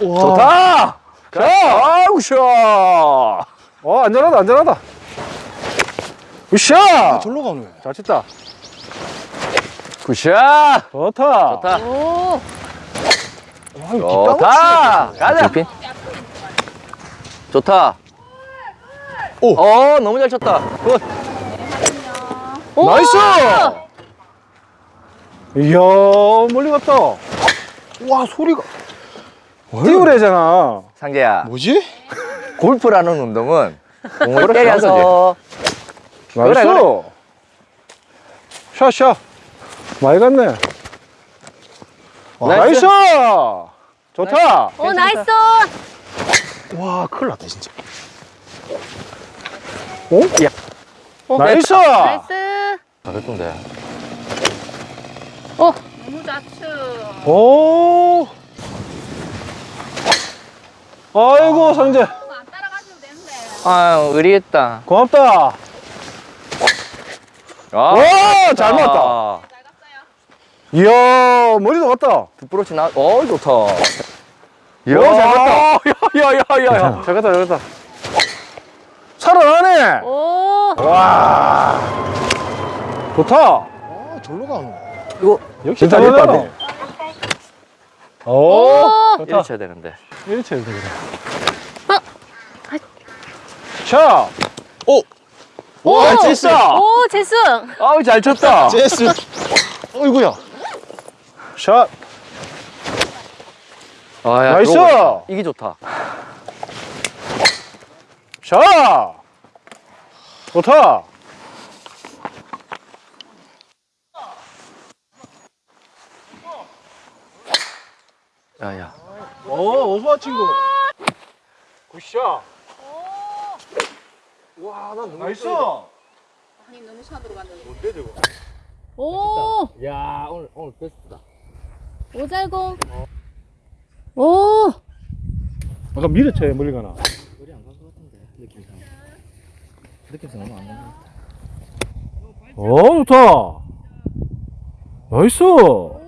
좋다! 자, 아우, 샤! 어, 안전하다, 안전하다. 으쌰! 절로 가네. 잘 쳤다. Good shot! 좋다. 좋다. 오. 좋다! 가자! 핀 좋다. 오. 어, 너무 잘 쳤다. Good. 오. Nice! 이야, 멀리 갔다. 와, 소리가. 띄우래잖아. 상재야, 뭐지? 골프라는 운동은 공을 때려서 Nice. 그래, 그래. 샷, 샷. 많이 갔네. Nice. Nice! 좋다. 오, nice. 와, 큰일 났다, 진짜. 오? 야. 어, 나이스! 나이스. 잘했던데. 오. 너무 좌측. 오. 아이고, 상재. 안 따라가셔도 되는데. 아, 의리했다. 고맙다. 아, 와, 잘 맞다. 잘 갔어요. 이야, 머리도 갔다. 뒷부러치 나, 어, 좋다. 오, 잘 갔다. 야, 야, 야, 야. 잘 갔다, 잘 갔다. 살아나네. 오. 와. 좋다. 아, 절로 가네. 이거, 역시 잘했다. 오. 오. 좋다. 이리 쳐야 되는데. 쳐야 돼, 그래. 어. 자. 오! 오, 잘 쳤어. 오, 재승. 아우, 잘 쳤다. 제스. 어이구야. 샷. 아, 야, nice. 들어오고. 이게 좋다. 샷. 좋다. 야, 야. 오, 어서 와, 친구. Good shot. 와, 나 너무 nice. 아니, 너무 shot으로 갔는데. 뭔데, 저거? 오. 야, 오늘, 오늘 베스트다. 오잘공. 오. 아까 밀어쳐야 멀리 가나. 소리 안간것 같은데, 느낌상. 느낌상 너무 안 가는 것 같아. 오, 좋다. Nice.